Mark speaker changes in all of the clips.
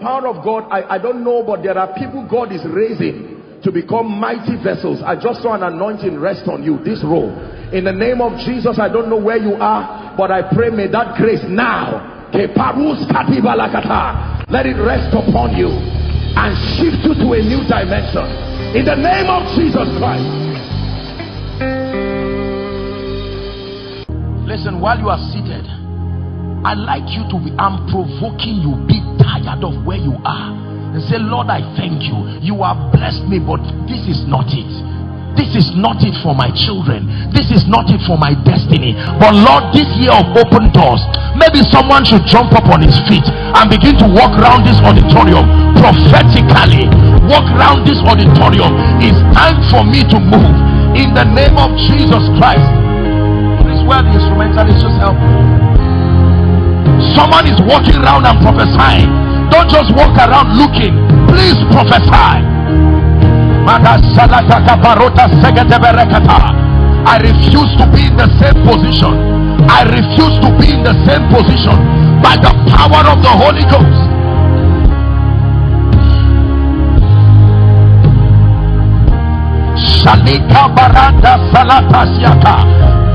Speaker 1: power of God, I, I don't know, but there are people God is raising to become mighty vessels. I just saw an anointing rest on you, this role. In the name of Jesus, I don't know where you are, but I pray may that grace now, let it rest upon you and shift you to a new dimension. In the name of Jesus Christ. Listen, while you are seated, I like you to be, I'm provoking you, be tired of where you are and say, Lord, I thank you. You have blessed me, but this is not it. This is not it for my children. This is not it for my destiny. But Lord, this year of open doors, maybe someone should jump up on his feet and begin to walk around this auditorium prophetically. Walk around this auditorium. It's time for me to move in the name of Jesus Christ. Please, where the instrumentalist just help me. Someone is walking around and prophesying don't just walk around looking. Please prophesy. I refuse to be in the same position. I refuse to be in the same position by the power of the Holy Ghost. Shalika baranda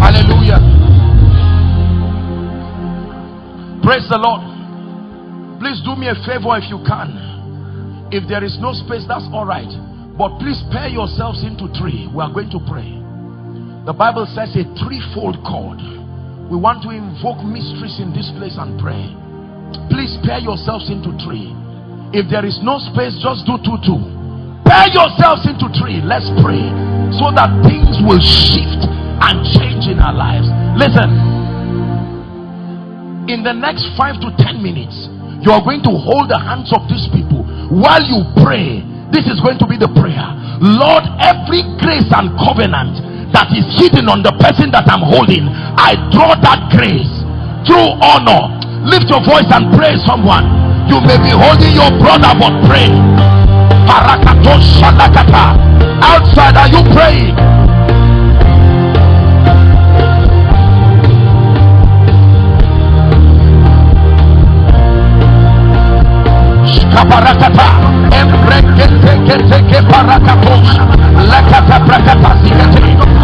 Speaker 1: Hallelujah. Praise the Lord. Please do me a favor if you can. If there is no space, that's all right. But please pair yourselves into three. We are going to pray. The Bible says a threefold cord. We want to invoke mysteries in this place and pray. Please pair yourselves into three. If there is no space, just do two, two. Pair yourselves into three. Let's pray so that things will shift and change in our lives. Listen, in the next five to ten minutes, you are going to hold the hands of these people while you pray. This is going to be the prayer. Lord, every grace and covenant that is hidden on the person that I'm holding, I draw that grace through honor. Lift your voice and pray someone. You may be holding your brother, but pray. Outside, are you praying? Kabarakata, Embrekete Barakatos, Lakata Brakata Sikati,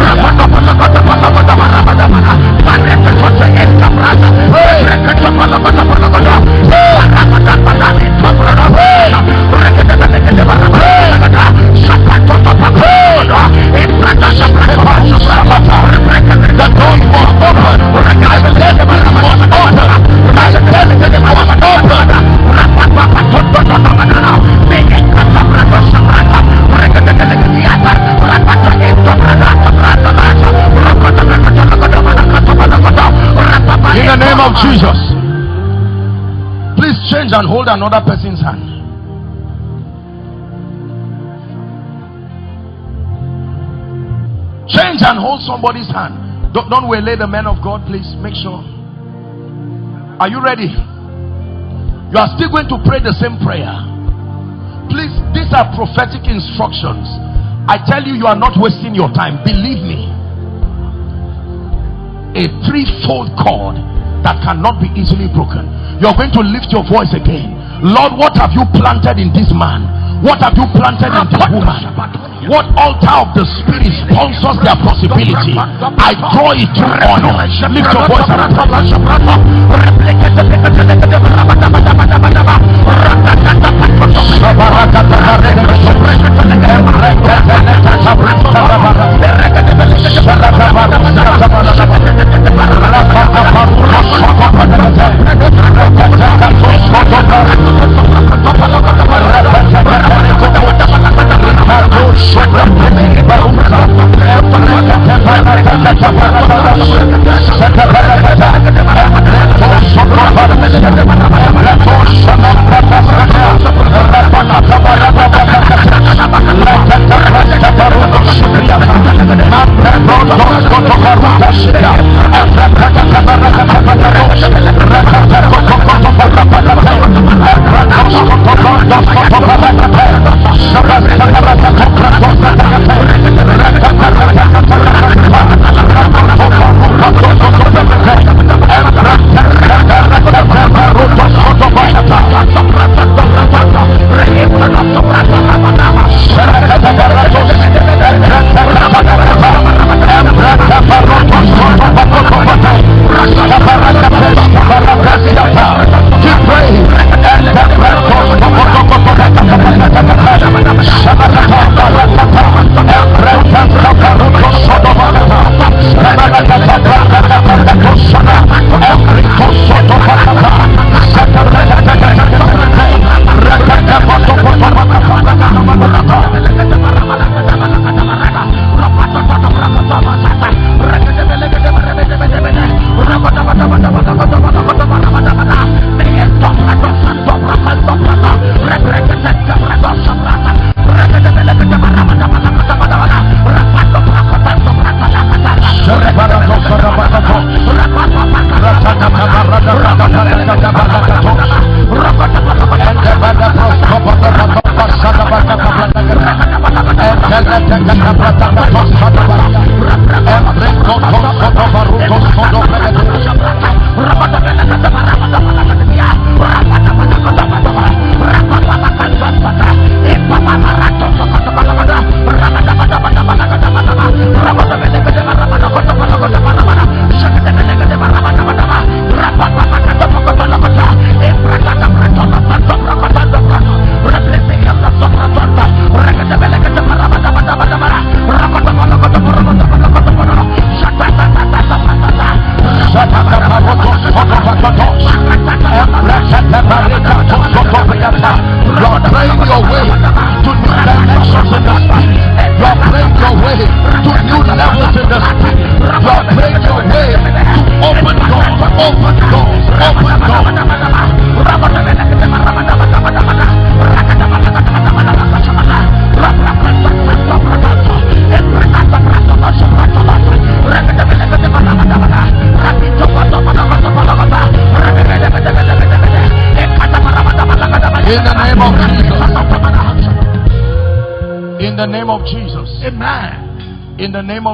Speaker 1: Rapatapa, of another person's hand. Change and hold somebody's hand. Don't, don't waylay the man of God, please. Make sure. Are you ready? You are still going to pray the same prayer. Please, these are prophetic instructions. I tell you, you are not wasting your time. Believe me. A threefold cord that cannot be easily broken. You're going to lift your voice again. Lord, what have you planted in this man? What have you planted in this woman? What altar of the spirit sponsors their possibility? I draw it to honor. Lift your voice and pray. In the name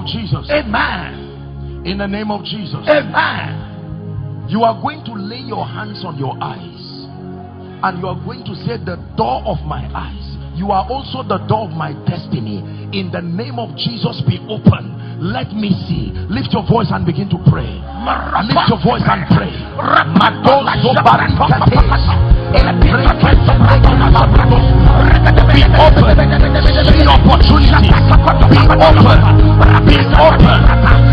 Speaker 1: of Jesus.
Speaker 2: Amen.
Speaker 1: In the name of Jesus.
Speaker 2: Amen.
Speaker 1: You are going to lay your hands on your eyes and you are going to say, The door of my eyes. You are also the door of my destiny. In the name of Jesus, be open. Let me see. Lift your voice and begin to pray. Lift your voice and pray. Be open. See opportunities. Be open. Be open.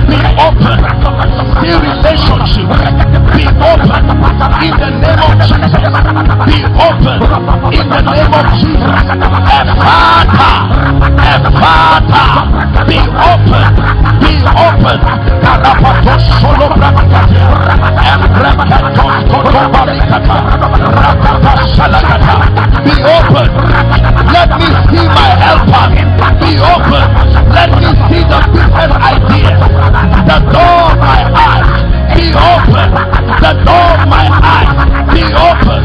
Speaker 1: Be open. See relationship. Be open. In the name of Jesus. Be open. In the name of Jesus. Ephata. Ephata. Be open. Be open. Karapato solo brakata. Salakata. Be open. Let me see my helper. Be open. Let me see the business idea. The door of my eyes. Be open. The door of my eyes. Be open.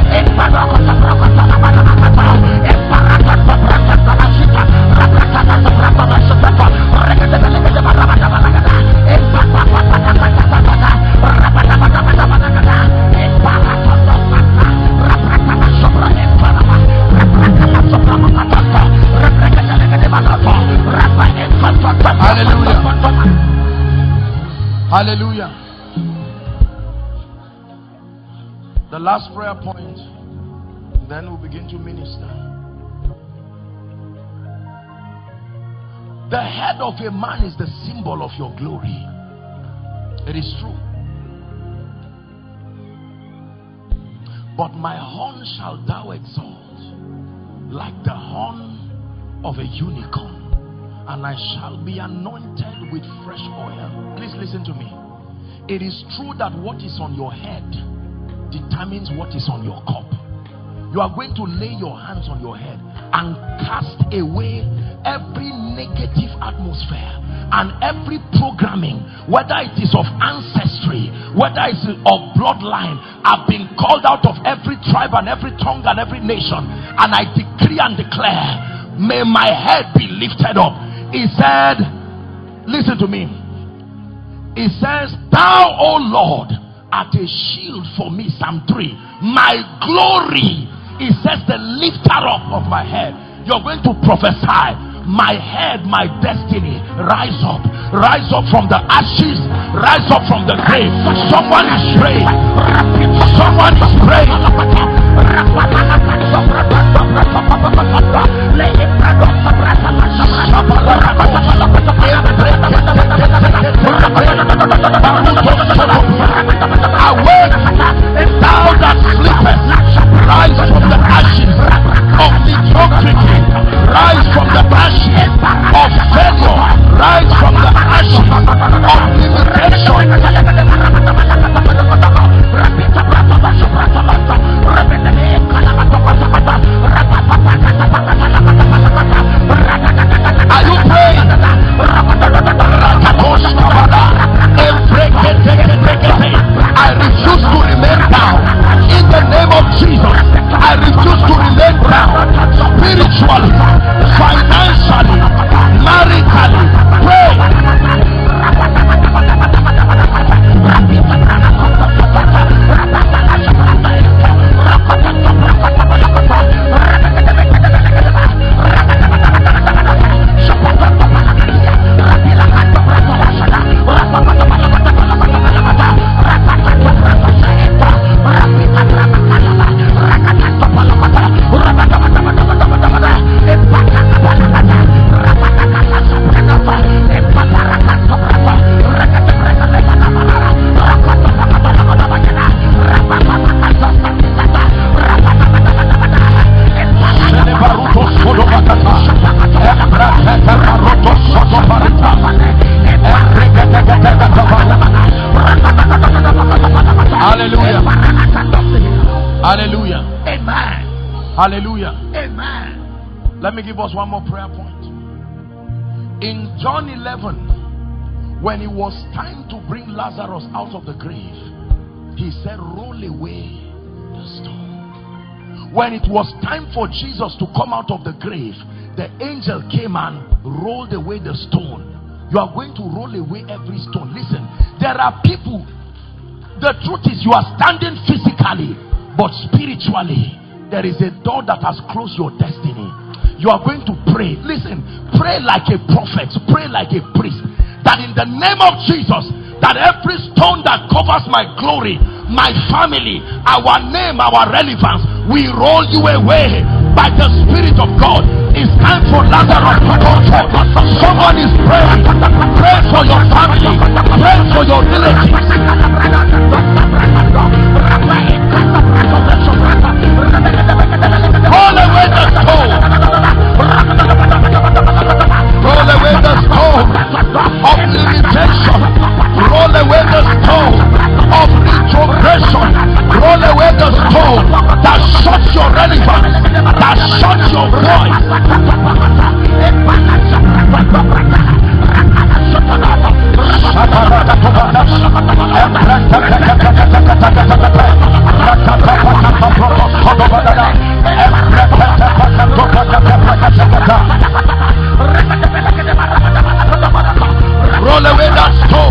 Speaker 1: Hallelujah. The last prayer point, then we'll begin to minister. The head of a man is the symbol of your glory. It is true. But my horn shall thou exalt like the horn of a unicorn and I shall be anointed with fresh oil. Please listen to me. It is true that what is on your head determines what is on your cup. You are going to lay your hands on your head and cast away every negative atmosphere and every programming, whether it is of ancestry, whether it's of bloodline, I've been called out of every tribe and every tongue and every nation. And I decree and declare, may my head be lifted up. He said, Listen to me. He says, Thou, O Lord, art a shield for me. Psalm 3. My glory. He says, The lifter up of my head. You're going to prophesy my head, my destiny, rise up, rise up from the ashes, rise up from the grave. Someone is praying, someone is praying. Awake, thou that sleepest, rise from the ashes of mediocrity, rise from the ashes of failure, rise from the ashes of limitation. Are you praying? I refuse to I refuse to remain down. Spiritually, financially, maritally, Hallelujah. Hallelujah.
Speaker 2: Amen.
Speaker 1: Hallelujah.
Speaker 2: Amen.
Speaker 1: Let me give us one more prayer point. In John 11, when it was time to bring Lazarus out of the grave, he said, Roll away the stone. When it was time for Jesus to come out of the grave, the angel came and rolled away the stone. You are going to roll away every stone. Listen, there are people the truth is, you are standing physically, but spiritually, there is a door that has closed your destiny. You are going to pray. Listen, pray like a prophet, pray like a priest. That in the name of Jesus, that every stone that covers my glory, my family, our name, our relevance, we roll you away by the Spirit of God. It's time for Lazarus to come forth. Someone is praying. Pray for your family. Pray for your relatives. Roll away the stone. Roll away the stone of limitation. Roll away the stone of retrogression. Roll away the stone that shuts your relevance, that shuts your Roll away that stone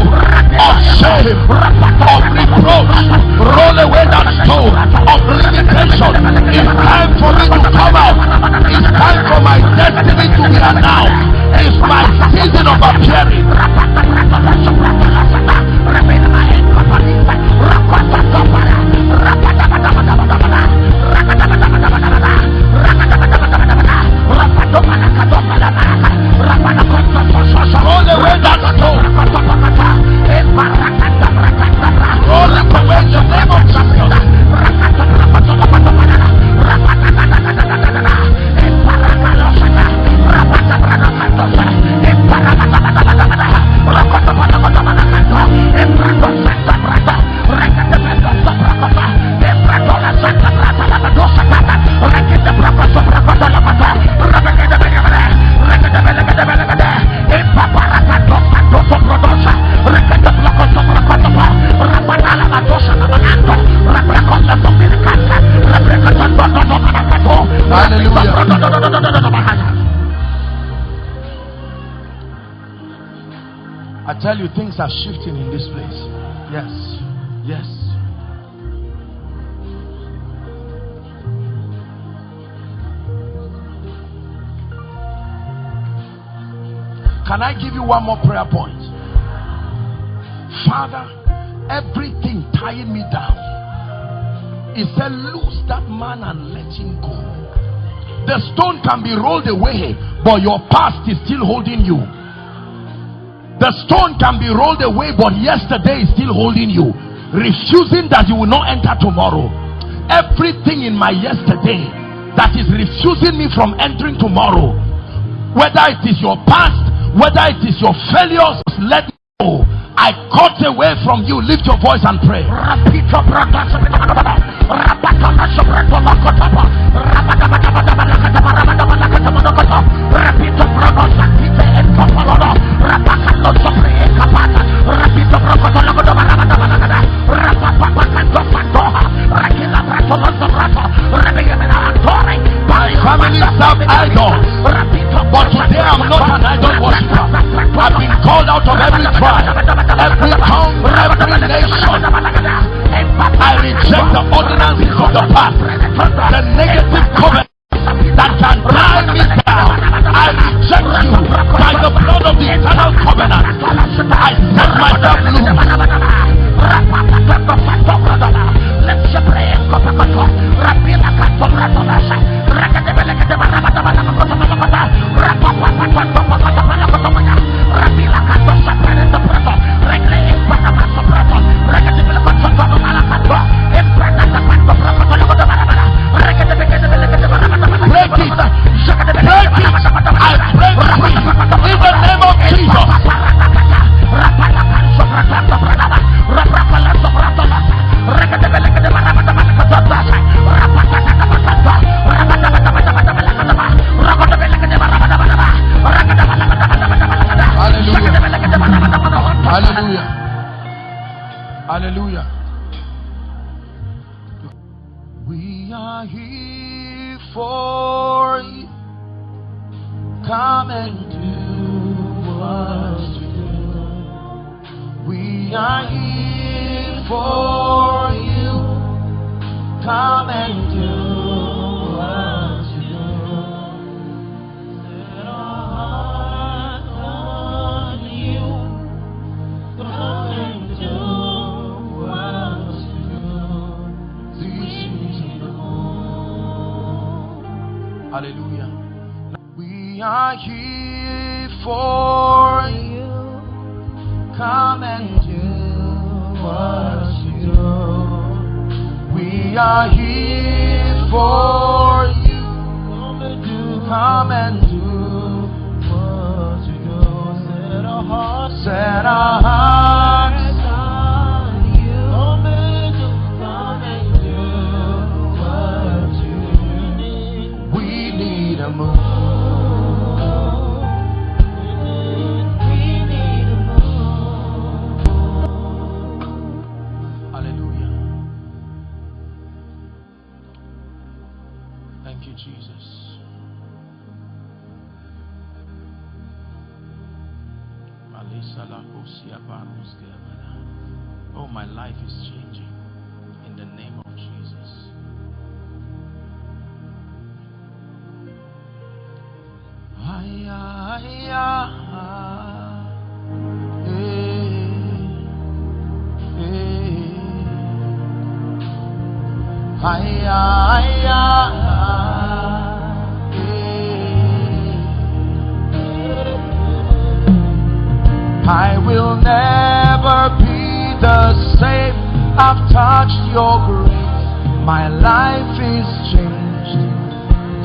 Speaker 1: of of reproach. Roll away that stone of limitation. It's time for me to come out. It's time for my destiny to be announced. It's my season of appearing. ¡Nos vemos! Can I give you one more prayer point? Father, everything tying me down. He said, Lose that man and let him go. The stone can be rolled away, but your past is still holding you. The stone can be rolled away, but yesterday is still holding you, refusing that you will not enter tomorrow. Everything in my yesterday that is refusing me from entering tomorrow, whether it is your past, whether it is your failures, let me go. I cut away from you. Lift your voice and pray. Family serve idols. But today I'm not an idol called out of every tribe, every tongue, every nation. I reject the ordinances of the past, the negative covenant that can tie me down. I reject you by the blood of the eternal covenant. I set myself loose. Mm. I will never be the same. I've touched your grace. My life is changed.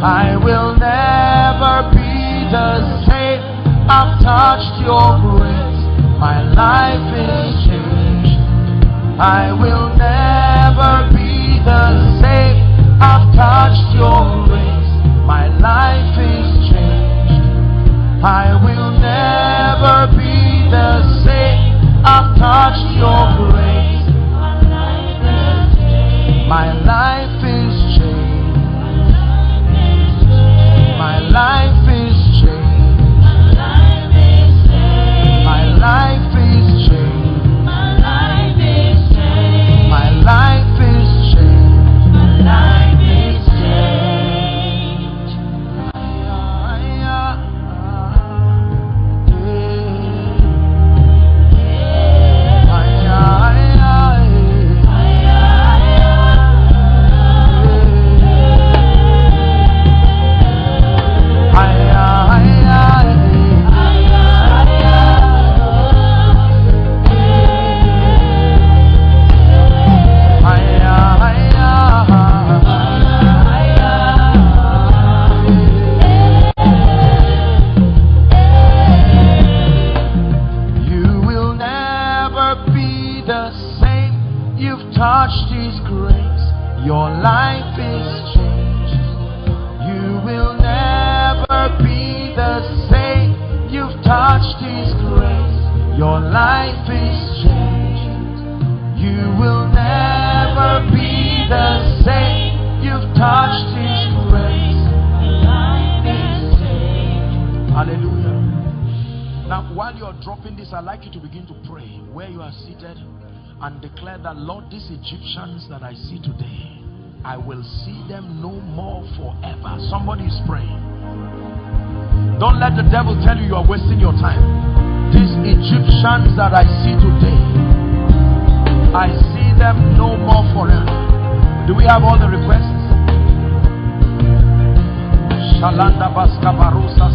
Speaker 1: I will never be the same. I've touched your grace. My life is changed. I will dropping this, I'd like you to begin to pray where you are seated and declare that, Lord, these Egyptians that I see today, I will see them no more forever. Somebody is praying. Don't let the devil tell you you are wasting your time. These Egyptians that I see today, I see them no more forever. Do we have all the requests? Shalanda Baskabarusa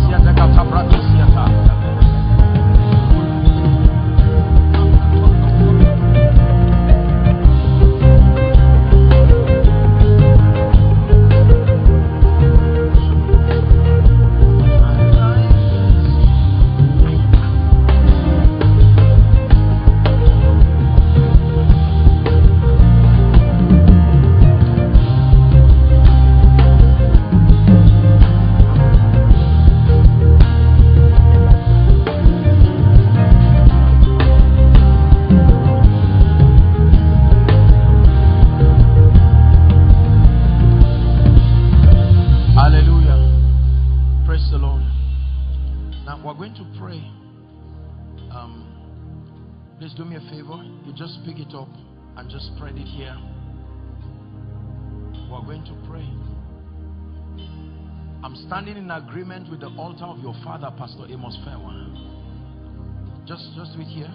Speaker 1: Siata standing in agreement with the altar of your father, Pastor Amos Fairwan. Just, just wait here.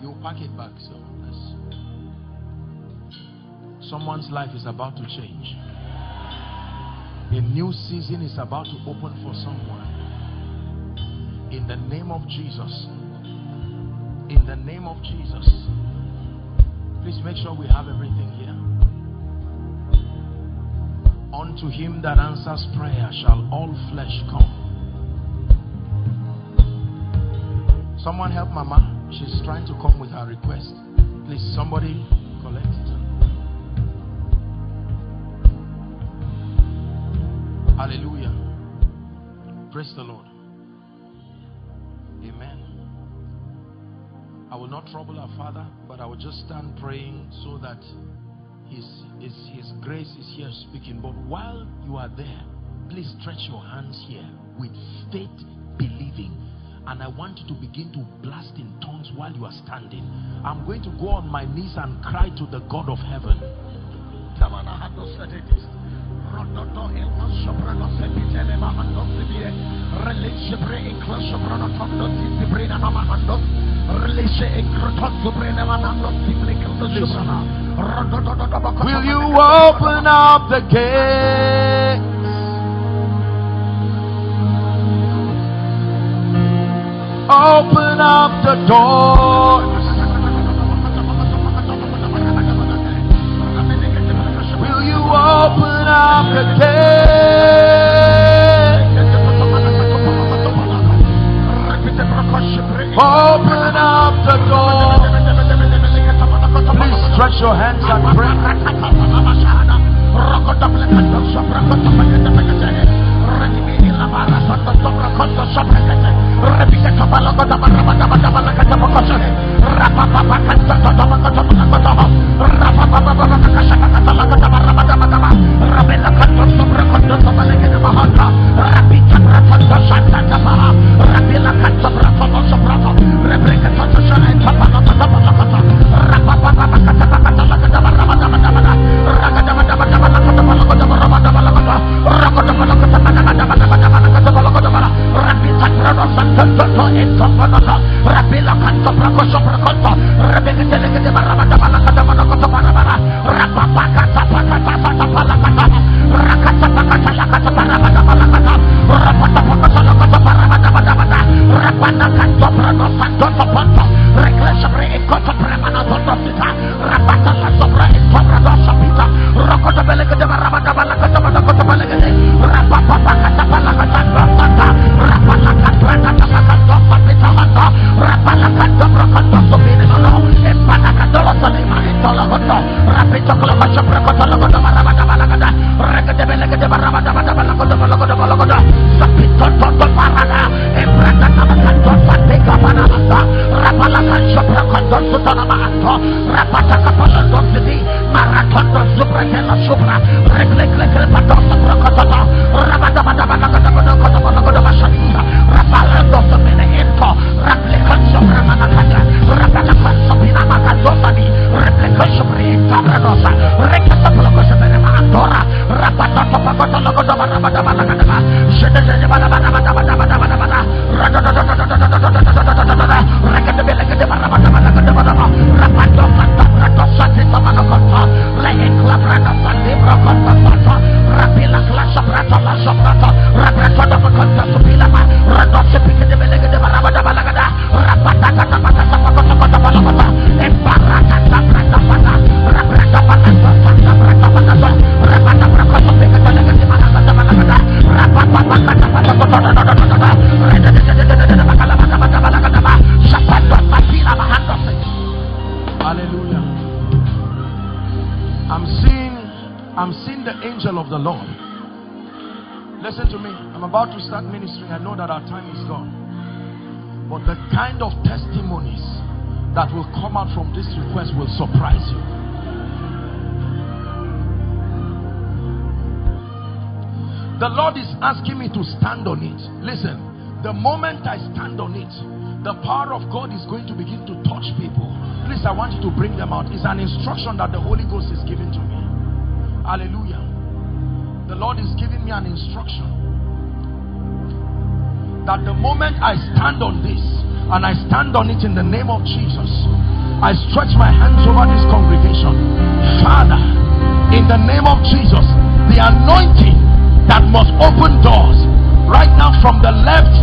Speaker 1: You'll pack it back. So someone's life is about to change. A new season is about to open for someone. In the name of Jesus. In the name of Jesus. Please make sure we have everything here. Unto him that answers prayer shall all flesh come. Someone help Mama. She's trying to come with her request. Please, somebody collect it. Hallelujah. Praise the Lord. Amen. I will not trouble our Father, but I will just stand praying so that his, his, his grace is here speaking. But while you are there, please stretch your hands here with faith, believing. And I want you to begin to blast in tongues while you are standing. I'm going to go on my knees and cry to the God of heaven. Will you open up the gate? Open up the doors. Will you open up the gate? Open up the door. Please stretch your hands and pray.
Speaker 2: Rabara Santa Sobra Costa Sobra Cate, Rebica Tabala Cotabara Matabala Catabacosha, Rapa Papa Canta Totama Cotabala Cotama, Rapa Papa Papa Casha Catala Catabara Matabama, Rabella Canto Sobra Costa Sobra Cate Mahata, Rapica Ratanta Santa Tabara, Rabella Canto Bratono Sobrato, Rebeca Tata Santa Tabala Catabala Cata, Rapa Papa Catabala Catabara Rano Santo Toto Eto Monono
Speaker 1: Rabila Kanto Prakoso Prakoto
Speaker 2: Rabi Gede Gede Marabada Malakata Monokoto Marabara Rapapa Kata Pakata Sata Palakata Rakata Pakata Lakata Marabada Malakata Rapata Pakata Lakata Marabada Malakata Rapana Kanto Prano Santo
Speaker 1: kanta want you to bring them out. It's an instruction that the Holy Ghost is giving to me. Hallelujah. The Lord is giving me an instruction that the moment I stand on this and I stand on it in the name of Jesus, I stretch my hands over this congregation. Father, in the name of Jesus, the anointing that must open doors right now from the left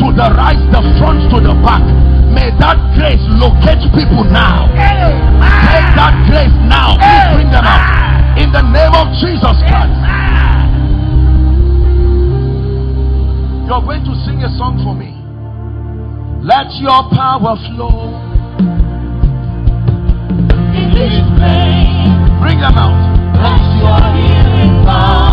Speaker 1: to the right, the front to the back May that grace locate people now. Take that grace now. Please bring them out. In the name of Jesus Christ. You're going to sing a song for me. Let your power flow. Bring them out.
Speaker 3: Let your healing come.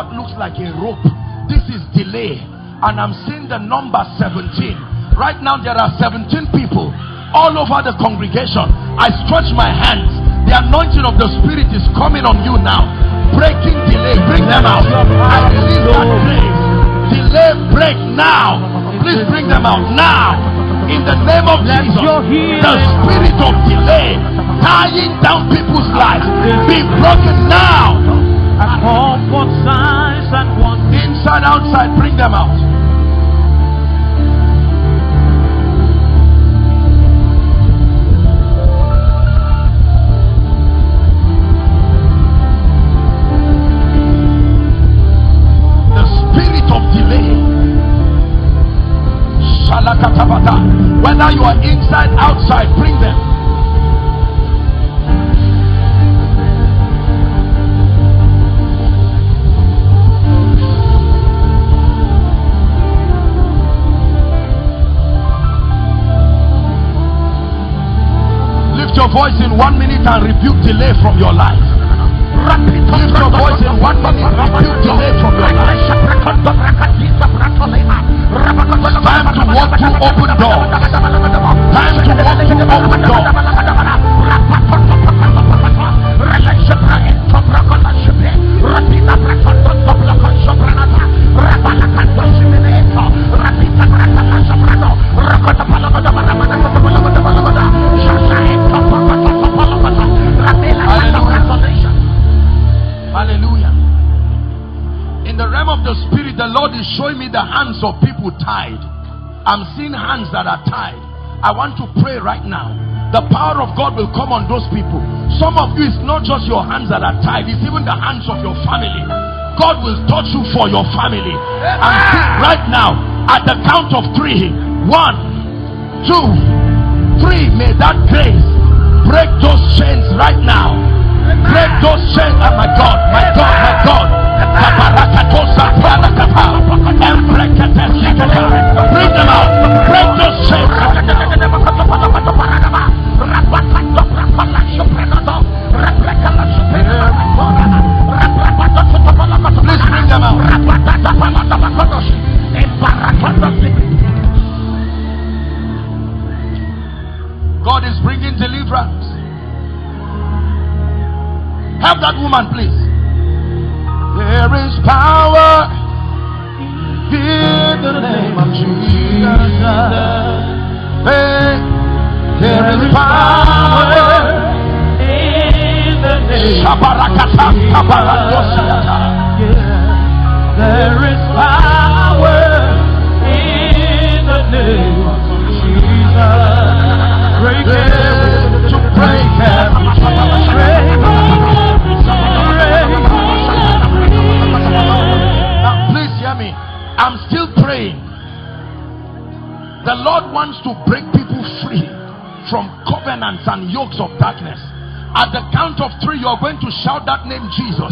Speaker 1: What looks like a rope. This is delay. And I'm seeing the number 17. Right now, there are 17 people all over the congregation. I stretch my hands. The anointing of the Spirit is coming on you now. Breaking delay. Bring them out. I release that grace. Delay break now. Please bring them out now. In the name of Jesus. The spirit of delay tying down people's lives be broken now. Inside, outside, bring them out. The spirit of delay. Whether you are inside, outside, bring them. Voice in one minute and rebuke delay from your life. Lift your voice in one minute, rebuke delay from your life. I'm seeing hands that are tied. I want to pray right now. the power of God will come on those people. Some of you, it's not just your hands that are tied, it's even the hands of your family. God will touch you for your family. And right now, at the count of three, one, two, three, may that grace break those chains right now. Break those chains. Oh my God, my God, my God. God is bringing deliverance. Help that woman, please. There is power in the name of Jesus. There is power
Speaker 3: in the name
Speaker 1: Shabarakata, Shabarakosiata.
Speaker 3: There is power in the name of Jesus. Break every
Speaker 1: to break every I'm still praying. The Lord wants to break people free from covenants and yokes of darkness. At the count of three, you're going to shout that name, Jesus.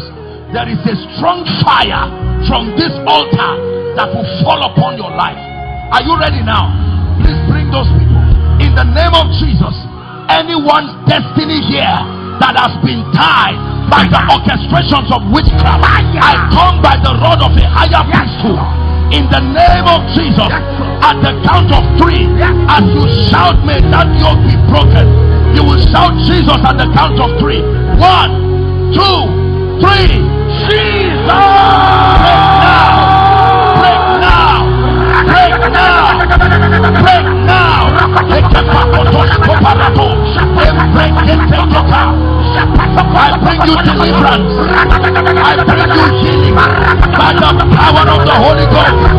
Speaker 1: There is a strong fire from this altar that will fall upon your life. Are you ready now? Please bring those people. In the name of Jesus, anyone's destiny here that has been tied by the orchestrations of witchcraft, I come by the rod of a higher priesthood. In the name of Jesus, at the count of three, as you shout, may that yoke be broken. You will shout Jesus at the count of three. One, two, three. Jesus! Now! Break now! Now! I bring you deliverance. I bring you healing by the power of the Holy Ghost.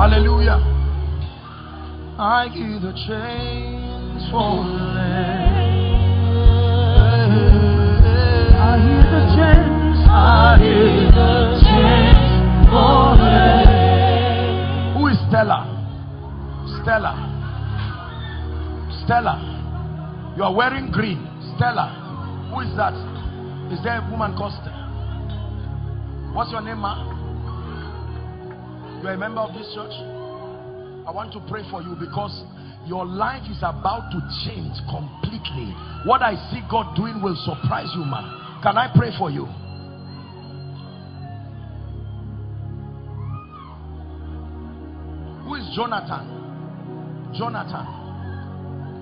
Speaker 1: Hallelujah. I give the chains falling.
Speaker 3: I hear the chains, I hear the chains falling.
Speaker 1: Who is Stella? Stella. Stella. You are wearing green. Stella. Who is that? Is there a woman called Stella? What's your name, ma? You are a member of this church? I want to pray for you because your life is about to change completely. What I see God doing will surprise you, man. Can I pray for you? Who is Jonathan? Jonathan.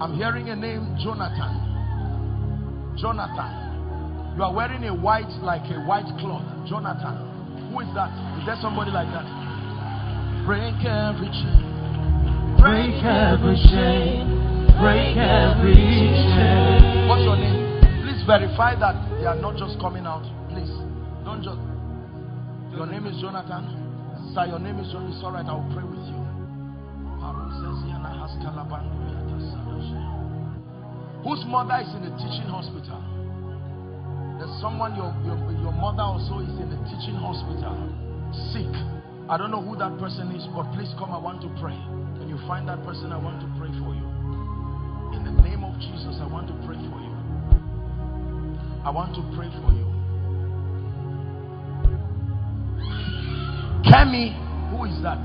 Speaker 1: I'm hearing a name, Jonathan. Jonathan. You are wearing a white, like a white cloth. Jonathan. Who is that? Is there somebody like that? Break every chain.
Speaker 3: Break every chain, break every chain.
Speaker 1: What's your name? Please verify that they are not just coming out. Please. Don't just. Your name is Jonathan. Sir, your name is Jonathan. It's all right. I will pray with you. Whose mother is in a teaching hospital? There's someone, your, your, your mother also is in a teaching hospital. Sick. I don't know who that person is, but please come. I want to pray. When you find that person, I want to pray for you. In the name of Jesus, I want to pray for you. I want to pray for you. Kemi, who is that?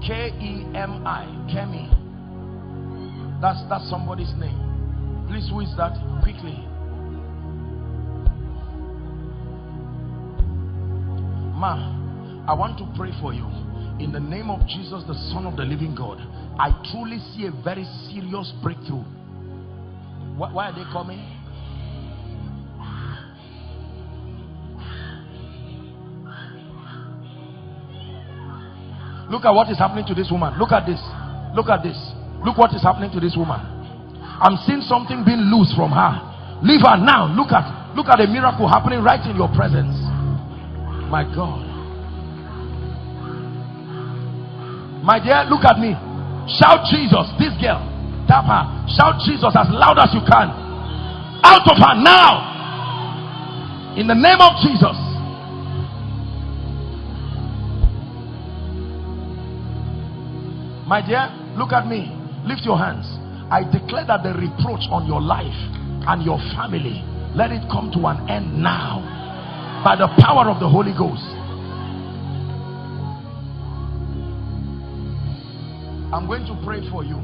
Speaker 1: K E M I. Kemi. That's that's somebody's name. Please, who is that? Quickly. Ma, I want to pray for you. In the name of Jesus, the Son of the living God, I truly see a very serious breakthrough. Why, are they coming? Look at what is happening to this woman. Look at this. Look at this. Look what is happening to this woman. I'm seeing something being loose from her. Leave her now. Look at look at a miracle happening right in your presence. My God. My dear, look at me. Shout Jesus. This girl. Tap her. Shout Jesus as loud as you can. Out of her now. In the name of Jesus. My dear, look at me. Lift your hands. I declare that the reproach on your life and your family, let it come to an end now by the power of the Holy Ghost. I'm going to pray for you.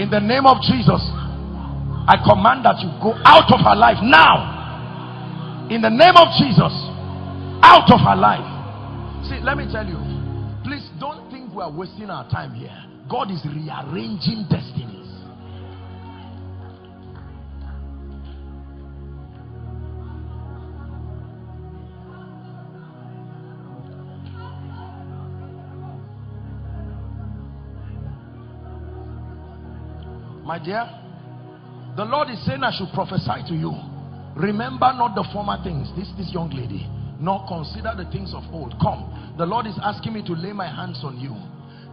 Speaker 1: In the name of Jesus, I command that you go out of her life now. In the name of Jesus, out of her life. See, let me tell you. Please don't think we are wasting our time here. God is rearranging destinies. My dear, the Lord is saying I should prophesy to you. Remember not the former things. This, this young lady nor consider the things of old. Come, the Lord is asking me to lay my hands on you,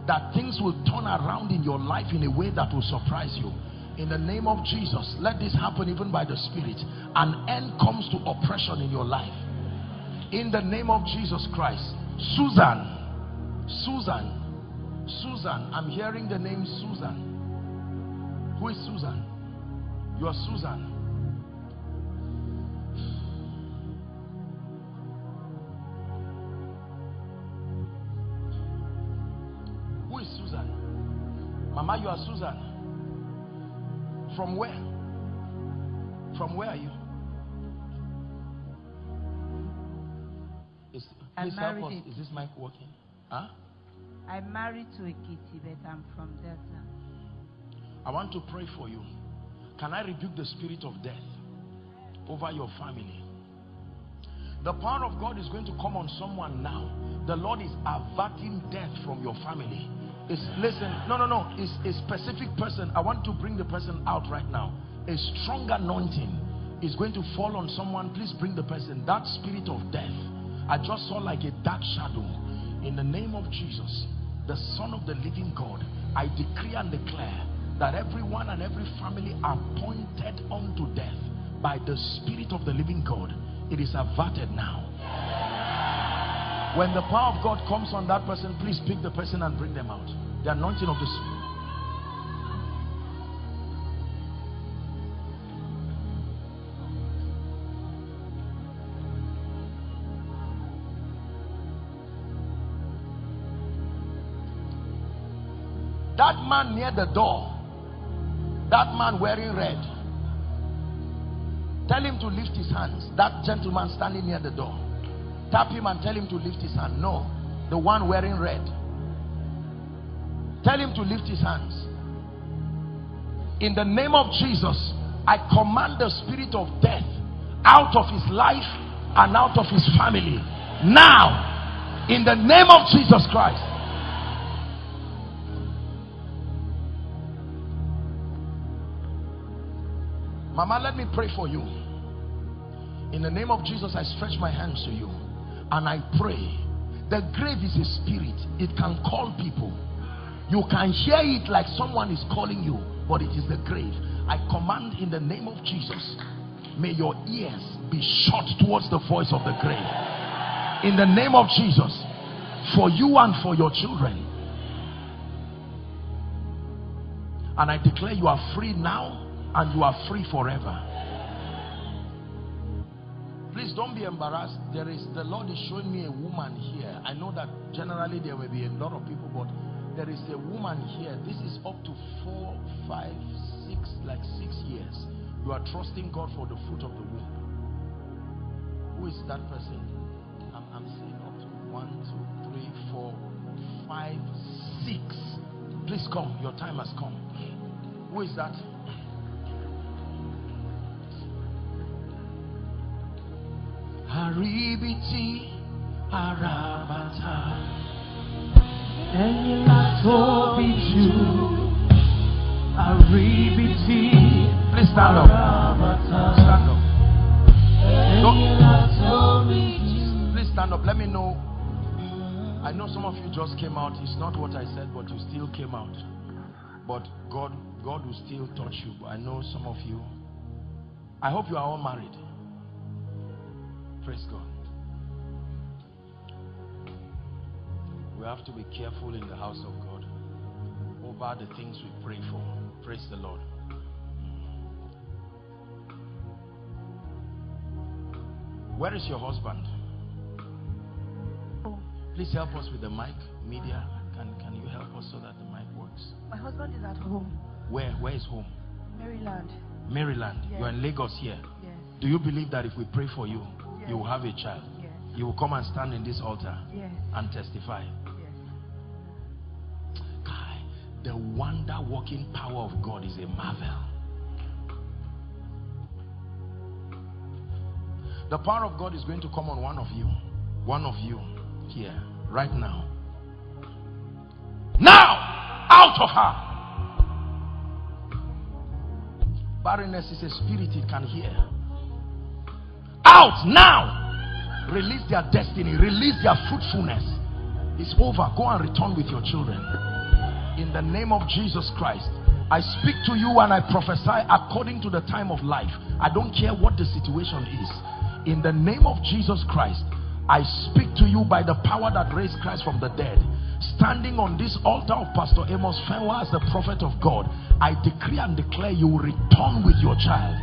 Speaker 1: that things will turn around in your life in a way that will surprise you. In the name of Jesus, let this happen even by the Spirit. An end comes to oppression in your life. In the name of Jesus Christ, Susan, Susan, Susan, I'm hearing the name Susan. Who is Susan? You are Susan. Who is Susan? Mama, you are Susan. From where? From where are you? Is, please help us. Is this mic working? Huh?
Speaker 4: I'm married to a kitty, but I'm from Delta.
Speaker 1: I want to pray for you. Can I rebuke the spirit of death over your family? The power of God is going to come on someone now. The Lord is averting death from your family. Is listen no no no. It's a specific person. I want to bring the person out right now. A strong anointing is going to fall on someone. Please bring the person. That spirit of death i just saw like a dark shadow. In the name of jesus the son of the living god i decree and declare that everyone and every family are pointed unto death by the spirit of the living god it is averted now when the power of God comes on that person, please pick the person and bring them out. The anointing of the Spirit. That man near the door, that man wearing red, tell him to lift his hands. That gentleman standing near the door. Tap him and tell him to lift his hand. No, the one wearing red. Tell him to lift his hands. In the name of Jesus, I command the spirit of death out of his life and out of his family. Now, in the name of Jesus Christ. Mama, let me pray for you. In the name of Jesus, I stretch my hands to you and I pray. The grave is a spirit, it can call people. You can hear it like someone is calling you, but it is the grave. I command in the name of Jesus, may your ears be shut towards the voice of the grave. In the name of Jesus, for you and for your children. And I declare you are free now and you are free forever. Please don't be embarrassed. There is the Lord is showing me a woman here. I know that generally there will be a lot of people, but there is a woman here. This is up to four, five, six, like six years. You are trusting God for the fruit of the womb. Who is that person? I'm, I'm seeing up to one, two, three, four, five, six. Please come. Your time has come. Who is that? Haribiti Arabata
Speaker 3: ẹ̀yin la tóbi jù àríbitì
Speaker 1: Please stand up. Stand up.
Speaker 3: ẹ̀yin.
Speaker 1: Please stand up. Let me know. I know some of you just came out. It's not what I said, but you still came out. But God, God will still touch you. I know some of you. I hope you are all married. Praise God. We have to be careful in the house of God over the things we pray for. Praise the Lord. Where is your husband? Oh. Please help us with the mic. Media, can, can you help us so that the mic works?
Speaker 5: My husband is at home,
Speaker 1: Where? Where is home?
Speaker 5: Maryland.
Speaker 1: Maryland.
Speaker 5: Yes.
Speaker 1: You're in Lagos here.
Speaker 5: Yes,
Speaker 1: Do you believe that if we pray for you,
Speaker 5: Yes.
Speaker 1: you will have a child?
Speaker 5: yes,
Speaker 1: You will come and stand in this altar
Speaker 5: yes,
Speaker 1: and testify. Kai, The wonder working power of God is a marvel. The power of God is going to come on one of you. One of you here, right now. Now! Out of her! Barrenness is a spirit it can hear. Out now! Release their destiny, release their fruitfulness. It's over. Go and return with your children. In the name of Jesus Christ, I speak to you and I prophesy according to the time of life. I don't care what the situation is. In the name of Jesus Christ, I speak to you by the power that raised Christ from the dead. Standing on this altar of Pastor Amos Fenwa as the prophet of God, I decree and declare you will return with your child.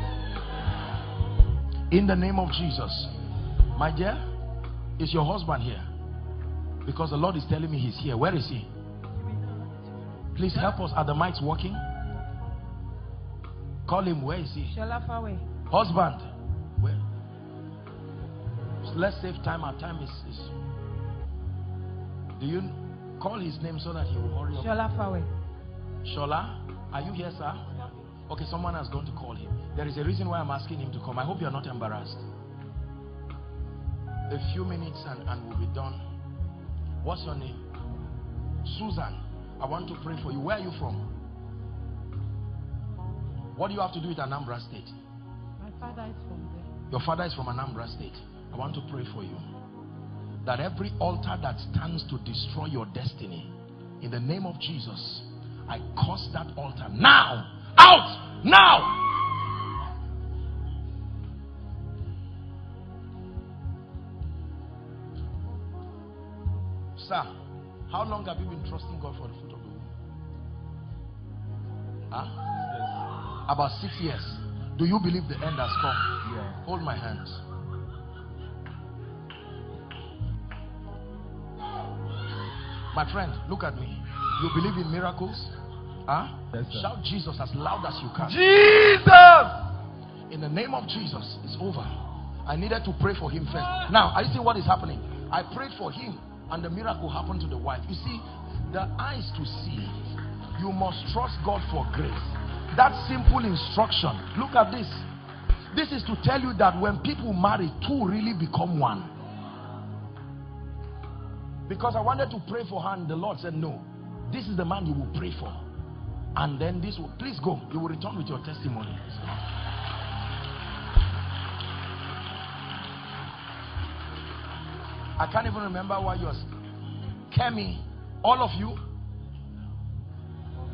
Speaker 1: In the name of Jesus. My dear, is your husband here? Because the Lord is telling me he's here. Where is he? Please help us. Are the mics working? Call him. Where is he? Husband. Where? So let's save time. Our time is, is. Do you call his name so that he will hurry up?
Speaker 4: Shola Fawe.
Speaker 1: Shola, are you here, sir? Okay, someone has gone to call him. There is a reason why I'm asking him to come. I hope you're not embarrassed. A few minutes and, and we'll be done. What's your name? Susan. I want to pray for you. Where are you from? What do you have to do with Anambra State?
Speaker 4: My father is from there.
Speaker 1: Your father is from Anambra State. I want to pray for you. That every altar that stands to destroy your destiny, in the name of Jesus, I curse that altar now. Out! Now! Sir, how long have you been trusting God for the fruit of the womb? Huh? About six years. Do you believe the end has come?
Speaker 2: Yeah.
Speaker 1: Hold my hands. My friend, look at me. You believe in miracles? Huh?
Speaker 2: Yes, sir.
Speaker 1: Shout Jesus as loud as you can.
Speaker 2: Jesus!
Speaker 1: In the name of Jesus, it's over. I needed to pray for him first. Now, are you seeing what is happening? I prayed for him, and the miracle happened to the wife. You see, the eyes to see. You must trust God for grace. That simple instruction. Look at this. This is to tell you that when people marry, two really become one. Because I wanted to pray for her, and the Lord said, No, this is the man you will pray for. And then this will, please go. You will return with your testimony. I can't even remember why you're. Kemi, all of you,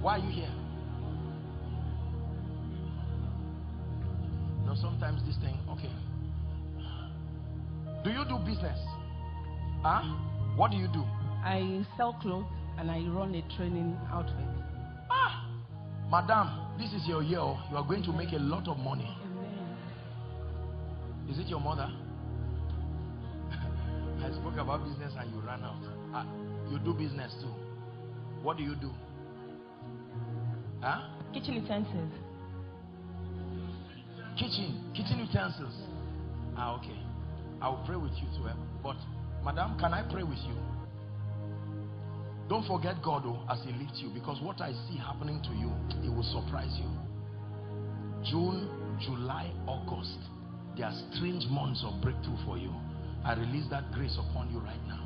Speaker 1: why are you here? No, sometimes this thing, okay. Do you do business? Huh? What do you do?
Speaker 4: I sell clothes and I run a training outfit.
Speaker 1: Ah, madam, this is your year. oh. You are going to make a lot of money.
Speaker 4: Amen.
Speaker 1: Is it your mother? I spoke about business and you ran out. Ah, you do business too. What do you do? Huh?
Speaker 4: Kitchen utensils.
Speaker 1: Kitchen, kitchen utensils. Ah, okay. I will pray with you too. eh? But, madam, can I pray with you? Don't forget God oh, as He lifts you because what I see happening to you, it will surprise you. June, July, August, they are strange months of breakthrough for you. I release that grace upon you right now.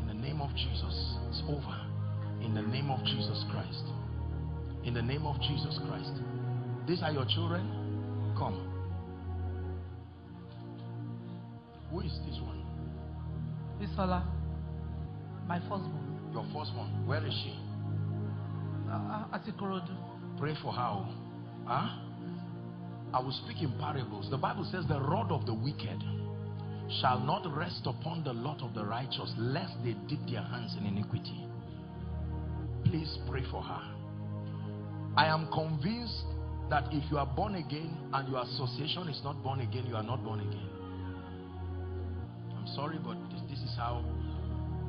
Speaker 1: In the name of Jesus, it's over. In the name of Jesus Christ. In the name of Jesus Christ. These are your children. Come. Who is this one?
Speaker 5: Bisola, my firstborn.
Speaker 1: Your first one. Where is she?
Speaker 5: Uh, uh, at Ikorodu.
Speaker 1: Pray for her. Huh? I will speak in parables. The Bible says the rod of the wicked shall not rest upon the lot of the righteous lest they dip their hands in iniquity. Please pray for her. I am convinced that if you are born again and your association is not born again, you are not born again. I'm sorry, but this, is how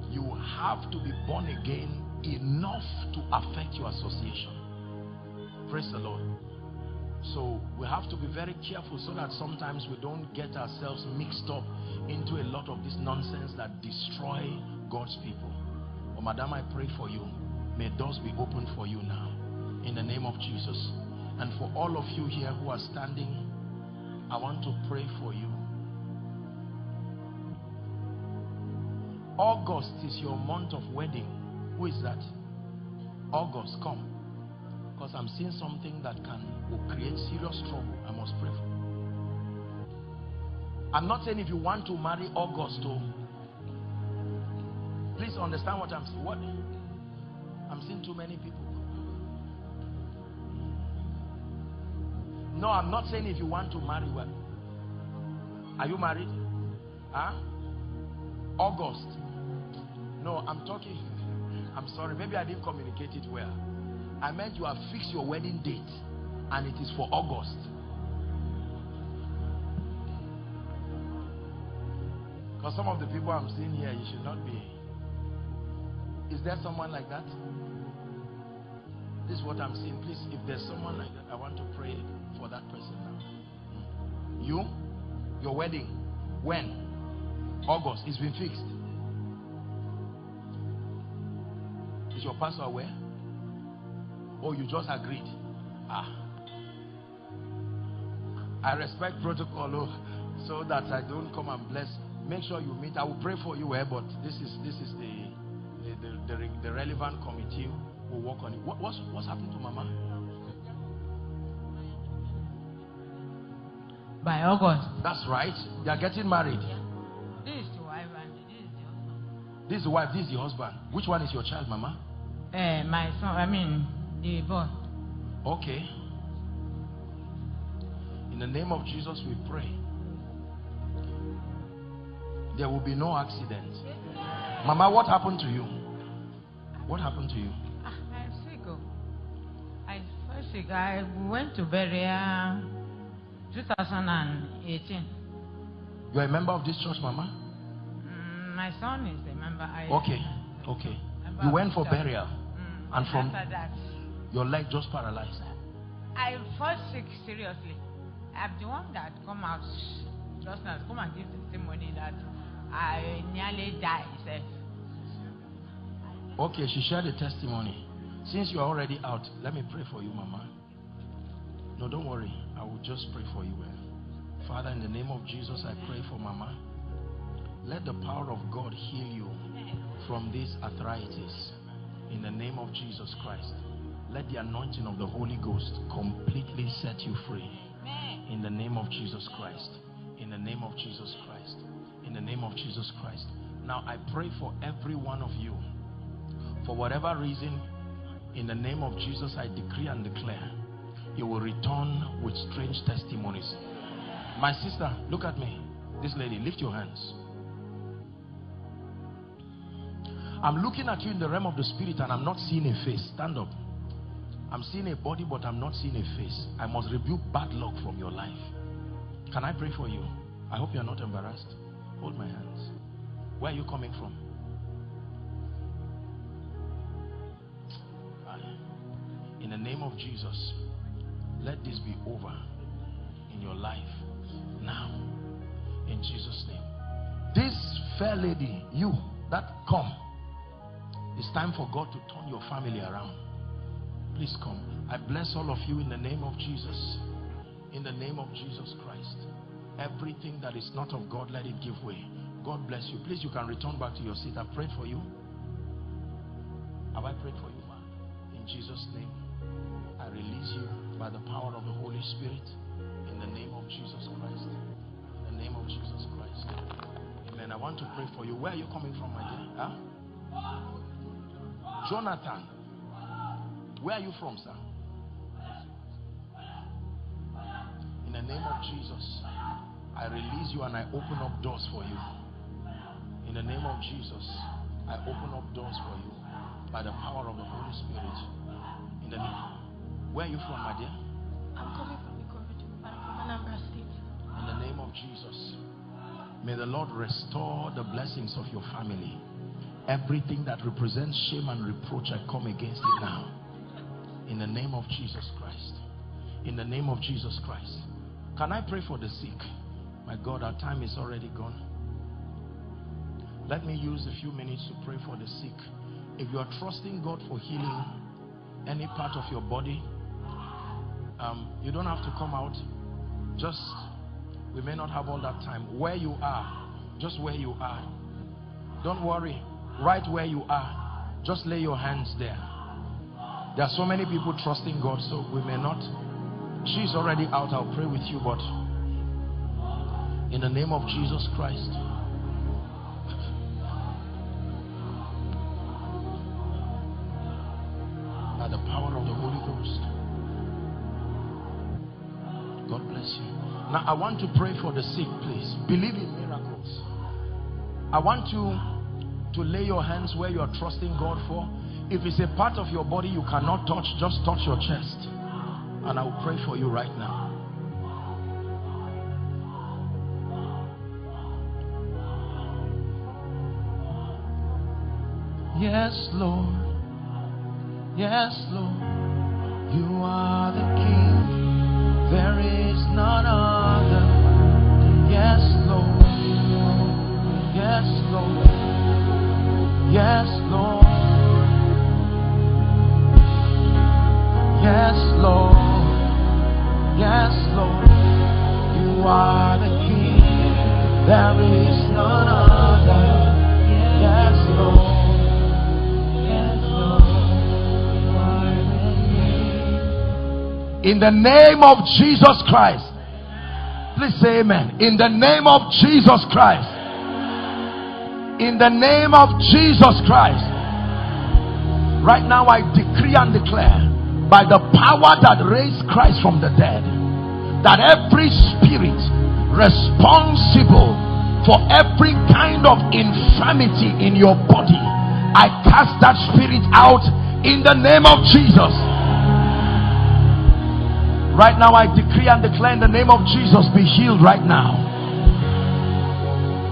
Speaker 1: you have to be born again enough to affect your association. Praise the Lord. So we have to be very careful so that sometimes we don't get ourselves mixed up into a lot of this nonsense that destroy God's people. Oh, Madam, I pray for you. May doors be opened for you now in the name of Jesus. And for all of you here who are standing, I want to pray for you. August is your month of wedding. Who is that? August, come. Because I'm seeing something that can will create serious trouble. I must pray for. I'm not saying if you want to marry August, oh, please understand what I'm saying. What I'm seeing too many people. No, I'm not saying if you want to marry well. Are you married? Huh? August. No, I'm talking. I'm sorry. Maybe I didn't communicate it well. I meant you have fixed your wedding date and it is for August. Because some of the people I'm seeing here, you should not be. Is there someone like that? This is what I'm seeing. Please, if there's someone like that, I want to pray for that person now. Hmm. You, your wedding, when? August. It's been fixed. Is your pastor aware? Or you just agreed? Ah. I respect protocol oh, so that I don't come and bless. Make sure you meet. I will pray for you, eh, but this is this is the the, the, the relevant committee will work on it. What, what's what's happening to Mama?
Speaker 6: By August.
Speaker 1: That's right. They are getting married.
Speaker 6: This is the wife and this is the husband.
Speaker 1: This is the wife. This is the husband. Which one is your child, Mama?
Speaker 6: Uh, my son, I mean,
Speaker 1: Okay. In the name of Jesus, we pray. There will be no accident. Mama, what happened to you? What happened to you?
Speaker 6: Ah, I'm sick. Oh. I first sick. I went to Berea 2018.
Speaker 1: You're a member of this church, Mama?
Speaker 6: Mm, my son is a member. I,
Speaker 1: Okay. Okay.
Speaker 6: member
Speaker 1: You went for burial.
Speaker 6: Mm,
Speaker 1: And from-
Speaker 6: after that,
Speaker 1: Your leg just paralyzed.
Speaker 6: I first sick seriously. I'm the one that come out just now, come and give testimony that I nearly died. Sef.
Speaker 1: Okay, she shared the testimony. Since you are already out, let me pray for you, Mama. No, don't worry. I will just pray for you. Well. Father, in the name of Jesus, I pray for Mama. Let the power of God heal you from this arthritis. In the name of Jesus Christ. Let the anointing of the Holy Ghost completely set you free. In the name of Jesus Christ. In the name of Jesus Christ. In the name of Jesus Christ. Now I pray for every one of you. For whatever reason, in the name of Jesus, I decree and declare you will return with strange testimonies. My sister, look at me. This lady, lift your hands. I'm looking at you in the realm of the spirit and I'm not seeing a face. Stand up. I'm seeing a body, but I'm not seeing a face. I must rebuke bad luck from your life. Can I pray for you? I hope you're not embarrassed. Hold my hands. Where are you coming from? In the name of Jesus, let this be over in your life now. In Jesus' name. This fair lady, you that come, it's time for God to turn your family around. Please come. I bless all of you in the name of Jesus. In the name of Jesus Christ. Everything that is not of God, let it give way. God bless you. Please, you can return back to your seat. I prayed for you. Have I prayed for you, ma? In Jesus' name, I release you by the power of the Holy Spirit in the name of Jesus Christ. In the name of Jesus Christ. Amen. I want to pray for you. Where are you coming from, my dear? Huh? Jonathan. Where are you from, sir? In the name of Jesus, I release you and I open up doors for you. In the name of Jesus, I open up doors for you by the power of the Holy Spirit. In the name. Where are you from, my dear?
Speaker 7: I'm coming from Ikorodu, but I'm from Anambra State.
Speaker 1: In the name of Jesus. May the Lord restore the blessings of your family. Everything that represents shame and reproach, I come against it now. In the name of Jesus Christ. In the name of Jesus Christ. Can I pray for the sick? My God, our time is already gone. Let me use a few minutes to pray for the sick. If you are trusting God for healing any part of your body, um, you don't have to come out. Just, we may not have all that time. Where you are, just where you are. Don't worry. Right where you are, just lay your hands there. There are so many people trusting God, so we may not. She's already out. I'll pray with you, but in the name of Jesus Christ. By the power of the Holy Ghost. God bless you. Now, I want to pray for the sick, please. Believe in miracles. I want you to lay your hands where you are trusting God for. If it's a part of your body you cannot touch, just touch your chest. And I will pray for you right now.
Speaker 3: Yes, Lord. Yes, Lord. You are the King. There is none other. Yes, Lord. Yes, Lord. Yes, Lord. Yes, Lord. Yes, Lord. You are the King. There is none other. Yes, Lord. Yes, Lord.
Speaker 1: In the name of Jesus Christ. Please say amen. In the name of Jesus Christ. In the name of Jesus Christ. Right now, I decree and declare by the power that raised Christ from the dead that every spirit responsible for every kind of infirmity in your body, I cast that spirit out in the name of Jesus. Right now, I decree and declare in the name of Jesus be healed right now.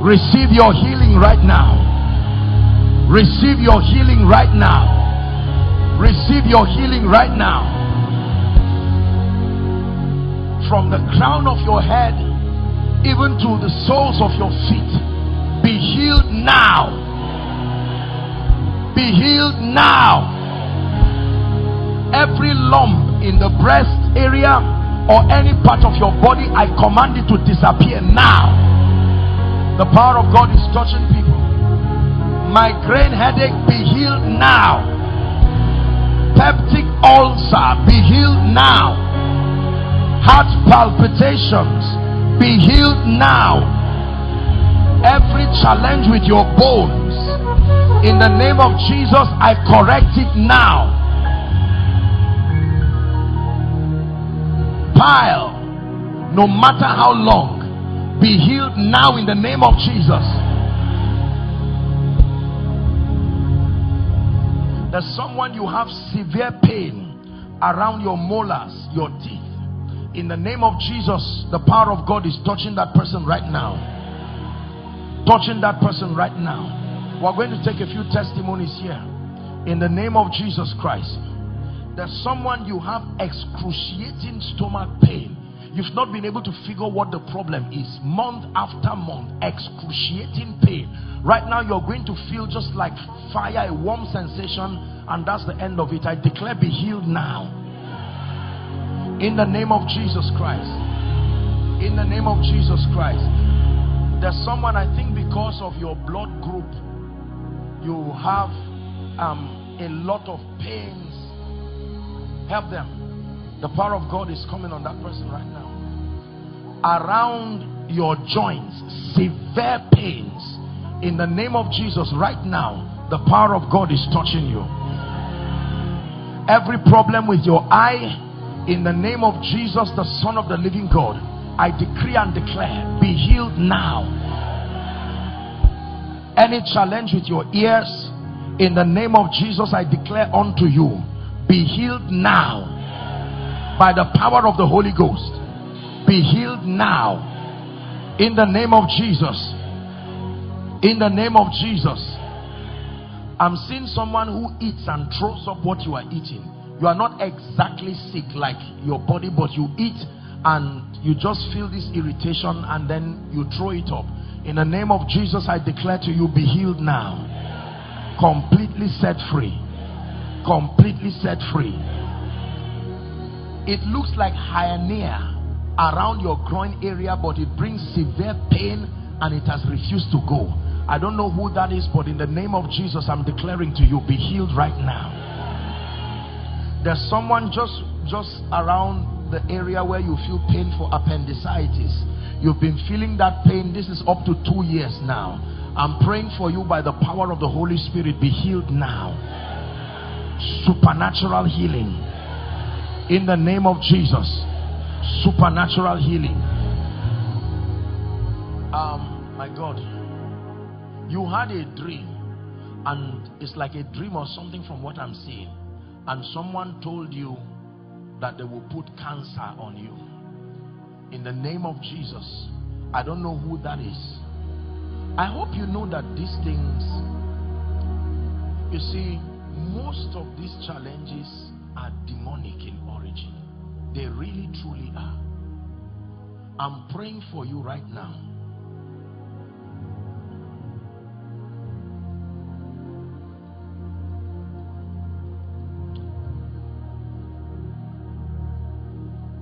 Speaker 1: Receive your healing right now. Receive your healing right now. Receive your healing right now. From the crown of your head even to the soles of your feet, be healed now. Be healed now. Every lump in the breast area or any part of your body, I command it to disappear now. The power of God is touching people. Migraine headache, be healed now. Peptic ulcer, be healed now. Heart palpitations, be healed now. Every challenge with your bones, in the name of Jesus, I correct it now. Pile, no matter how long, be healed now in the name of Jesus. There's someone you have severe pain around your molars, your teeth. In the name of Jesus, the power of God is touching that person right now. Touching that person right now. We're going to take a few testimonies here. In the name of Jesus Christ. There's someone you have excruciating stomach pain. You've not been able to figure what the problem is. Month after month, excruciating pain. Right now, you're going to feel just like fire, a warm sensation, and that's the end of it. I declare, be healed now. In the name of Jesus Christ. In the name of Jesus Christ. There's someone, I think, because of your blood group, you have um, a lot of pains. Help them. The power of God is coming on that person right now. Around your joints, severe pains. In the name of Jesus, right now, the power of God is touching you. Every problem with your eye, in the name of Jesus, the Son of the living God, I decree and declare, be healed now. Any challenge with your ears, in the name of Jesus, I declare unto you, be healed now. By the power of the Holy Ghost, be healed now. In the name of Jesus. In the name of Jesus. I'm seeing someone who eats and throws up what you are eating you are not exactly sick like your body but you eat and you just feel this irritation and then you throw it up in the name of jesus i declare to you be healed now completely set free completely set free it looks like hernia around your groin area but it brings severe pain and it has refused to go. I don't know who that is but in the name of jesus i'm declaring to you be healed right now. There's someone just just around the area where you feel pain for appendicitis. You've been feeling that pain. This is up to two years now. I'm praying for you by the power of the holy spirit. Be healed now. Supernatural healing. In the name of jesus supernatural healing. Um my god you had a dream and it's like a dream or something from what i'm seeing and someone told you that they will put cancer on you. In the name of Jesus. I don't know who that is. I hope you know that these things you see most of these challenges are demonic they really truly are I'm praying for you right now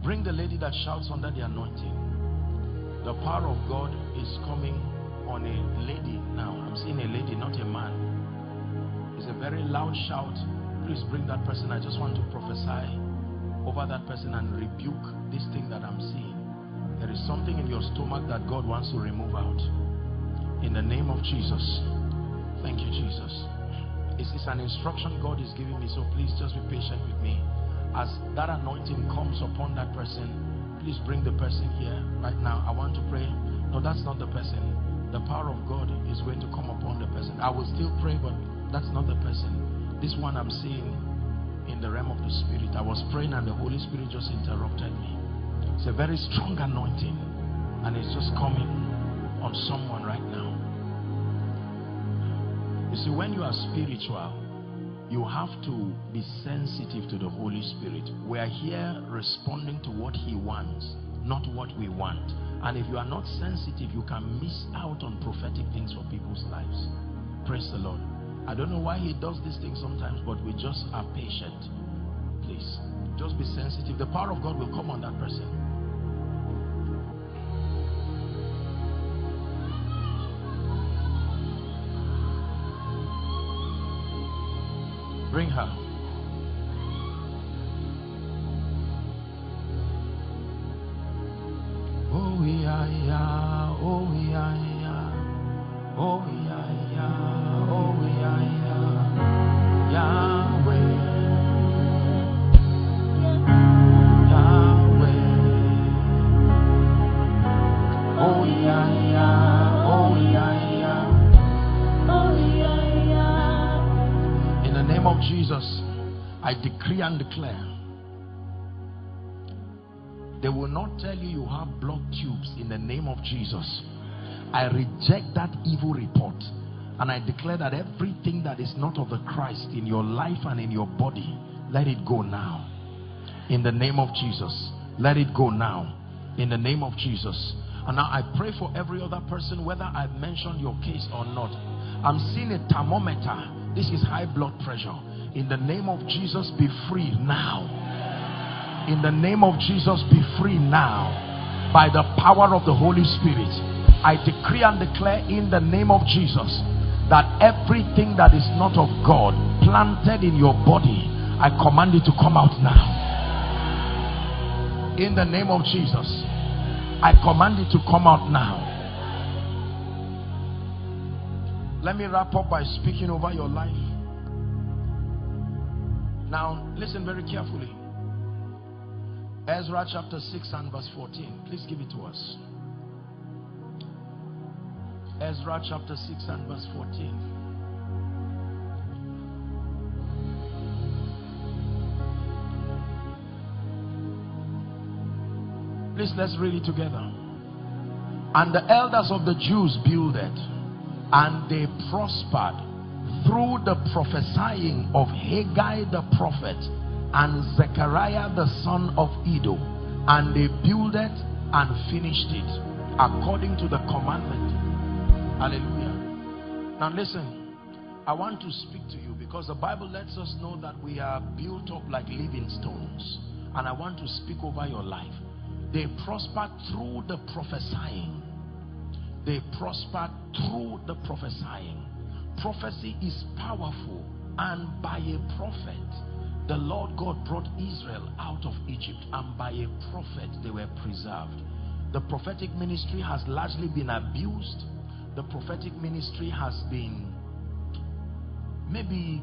Speaker 1: Bring the lady that shouts under the anointing. The power of God is coming on a lady now. I'm seeing a lady, not a man. It's a very loud shout. Please bring that person. I just want to prophesy over that person and rebuke this thing that I'm seeing. There is something in your stomach that God wants to remove out. In the name of Jesus. Thank you, Jesus. This is an instruction God is giving me, so please just be patient with me as that anointing comes upon that person please bring the person here right now i want to pray no that's not the person the power of god is going to come upon the person i will still pray but that's not the person this one i'm seeing in the realm of the spirit i was praying and the holy spirit just interrupted me it's a very strong anointing and it's just coming on someone right now you see when you are spiritual you have to be sensitive to the Holy Spirit. We are here responding to what He wants, not what we want. And if you are not sensitive, you can miss out on prophetic things for people's lives. Praise the Lord. I don't know why He does these things sometimes, but we just are patient. Please, just be sensitive. The power of God will come on that person. Bring her. Oh yeah yeah, oh yeah yeah, oh yeah declare they will not tell you you have blood tubes in the name of Jesus. I reject that evil report and I declare that everything that is not of the Christ in your life and in your body, let it go now. In the name of Jesus. Let it go now. In the name of Jesus. And now I pray for every other person, whether I've mentioned your case or not. I'm seeing a thermometer this is high blood pressure. In the name of Jesus, be free now. In the name of Jesus, be free now. By the power of the Holy Spirit. I decree and declare in the name of Jesus that everything that is not of God planted in your body, I command it to come out now. In the name of Jesus, I command it to come out now. Let me wrap up by speaking over your life. Now, listen very carefully. Ezra chapter 6 and verse 14. Please give it to us. Ezra chapter 6 and verse 14. Please let's read it together. And the elders of the Jews builded, and they prospered through the prophesying of Haggai the prophet and Zechariah the son of Iddo. And they builded and finished it according to the commandment. Hallelujah. Now listen, I want to speak to you because the Bible lets us know that we are built up like living stones. And I want to speak over your life. They prospered through the prophesying. They prospered through the prophesying. Prophecy is powerful. And by a prophet, the Lord God brought Israel out of Egypt. And by a prophet, they were preserved. The prophetic ministry has largely been abused. The prophetic ministry has been maybe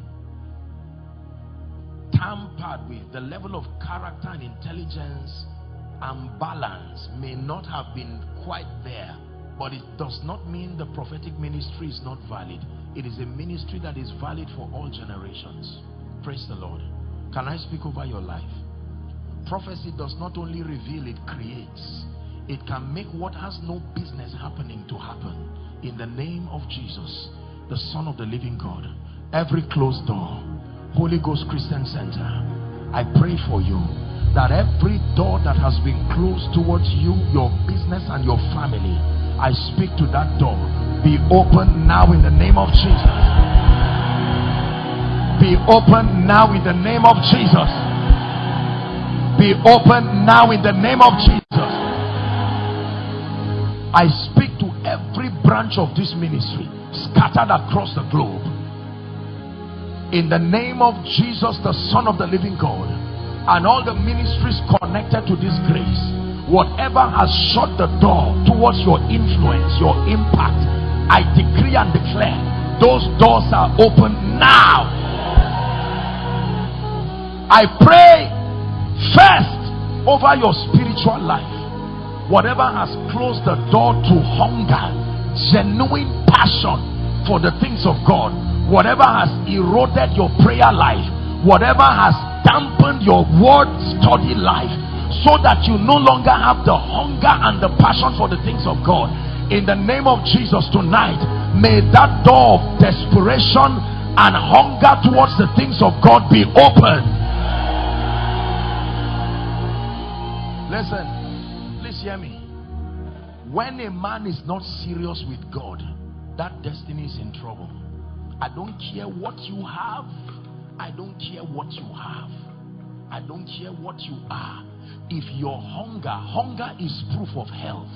Speaker 1: tampered with. The level of character and intelligence and balance may not have been quite there but it does not mean the prophetic ministry is not valid it is a ministry that is valid for all generations. Praise the lord. Can i speak over your life? Prophecy does not only reveal it creates. It can make what has no business happening to happen. In the name of jesus the son of the living god every closed door holy ghost christian center i pray for you that every door that has been closed towards you, your business and your family, I speak to that door. Be open now in the name of Jesus. Be open now in the name of Jesus. Be open now in the name of Jesus. I speak to every branch of this ministry scattered across the globe. In the name of Jesus, the Son of the living God and all the ministries connected to this grace whatever has shut the door towards your influence your impact i decree and declare those doors are open now. I pray first over your spiritual life. Whatever has closed the door to hunger genuine passion for the things of god whatever has eroded your prayer life whatever has dampened your word study life so that you no longer have the hunger and the passion for the things of God. In the name of Jesus tonight, may that door of desperation and hunger towards the things of God be open. Listen, please hear me. When a man is not serious with God, that destiny is in trouble. I don't care what you have I don't care what you have. I don't care what you are. If your hunger, hunger is proof of health.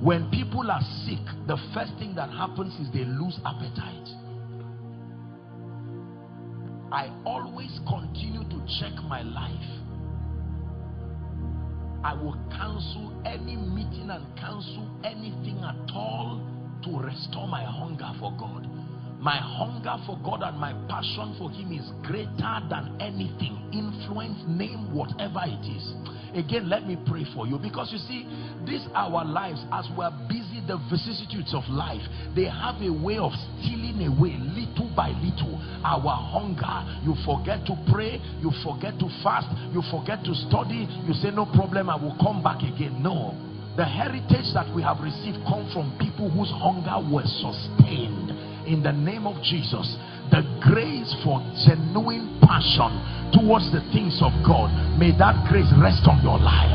Speaker 1: When people are sick, the first thing that happens is they lose appetite. I always continue to check my life. I will cancel any meeting and cancel anything at all to restore my hunger for God. My hunger for God and my passion for Him is greater than anything. Influence, name, whatever it is. Again, let me pray for you because you see, these our lives as we're busy, the vicissitudes of life, they have a way of stealing away little by little our hunger. You forget to pray, you forget to fast, you forget to study, you say, No problem, I will come back again. No. The heritage that we have received come from people whose hunger was sustained in the name of Jesus the grace for genuine passion towards the things of God may that grace rest on your life.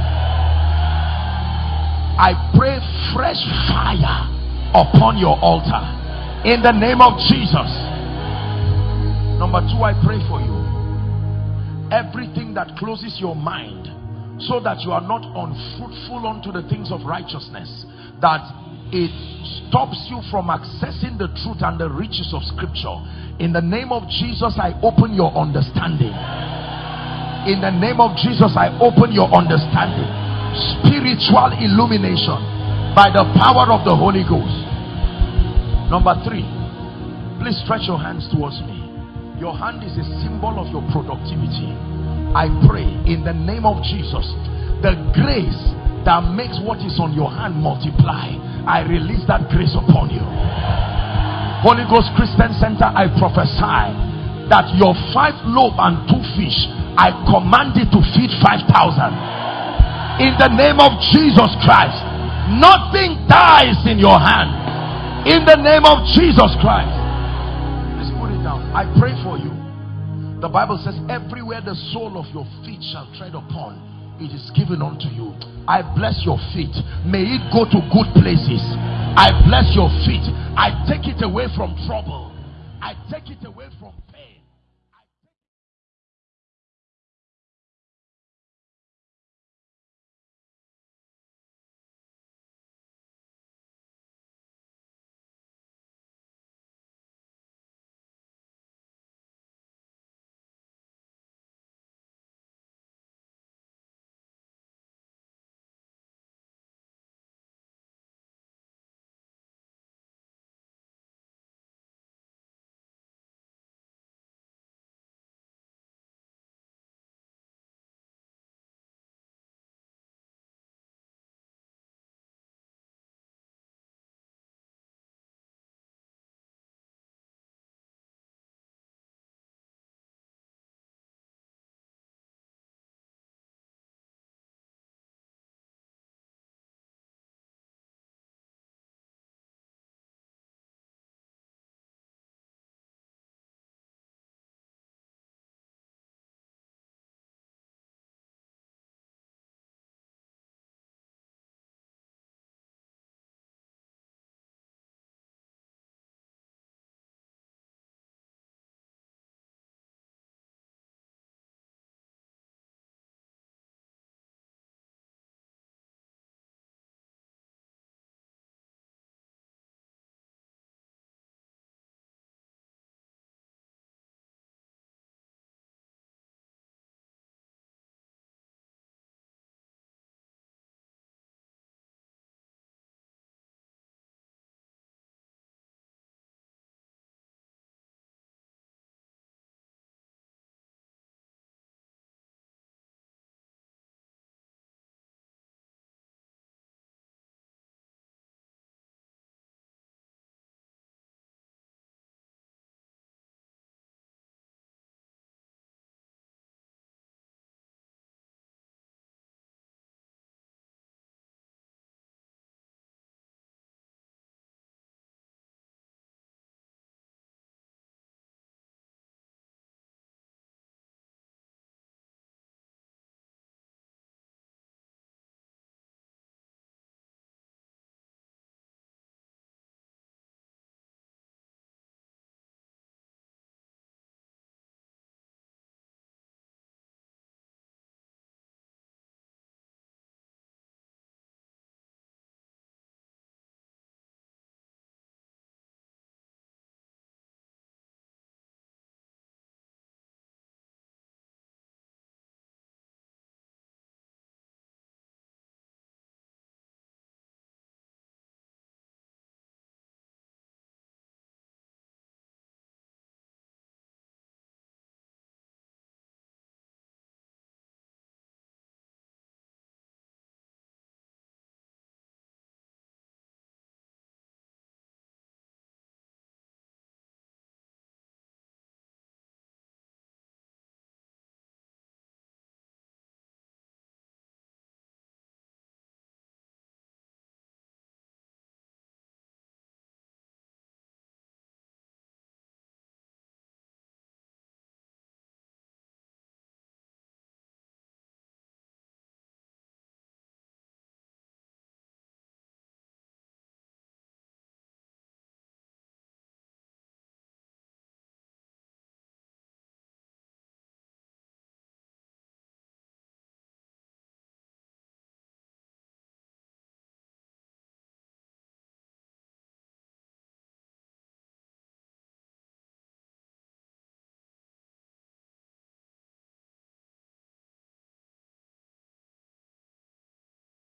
Speaker 1: I pray fresh fire upon your altar in the name of Jesus. Number two I pray for you. Everything that closes your mind so that you are not unfruitful unto the things of righteousness that it stops you from accessing the truth and the riches of scripture. In the name of Jesus, I open your understanding. In the name of Jesus, I open your understanding. Spiritual illumination by the power of the Holy Ghost. Number three, please stretch your hands towards me. Your hand is a symbol of your productivity. I pray in the name of Jesus, the grace that makes what is on your hand multiply. I release that grace upon you. Holy Ghost Christian Center, I prophesy that your five loaves and two fish I command it to feed 5,000. In the name of Jesus Christ, nothing dies in your hand. In the name of Jesus Christ. Let's put it down. I pray for you. The Bible says, everywhere the sole of your feet shall tread upon, it is given unto you. I bless your feet. May it go to good places. I bless your feet. I take it away from trouble. I take it away from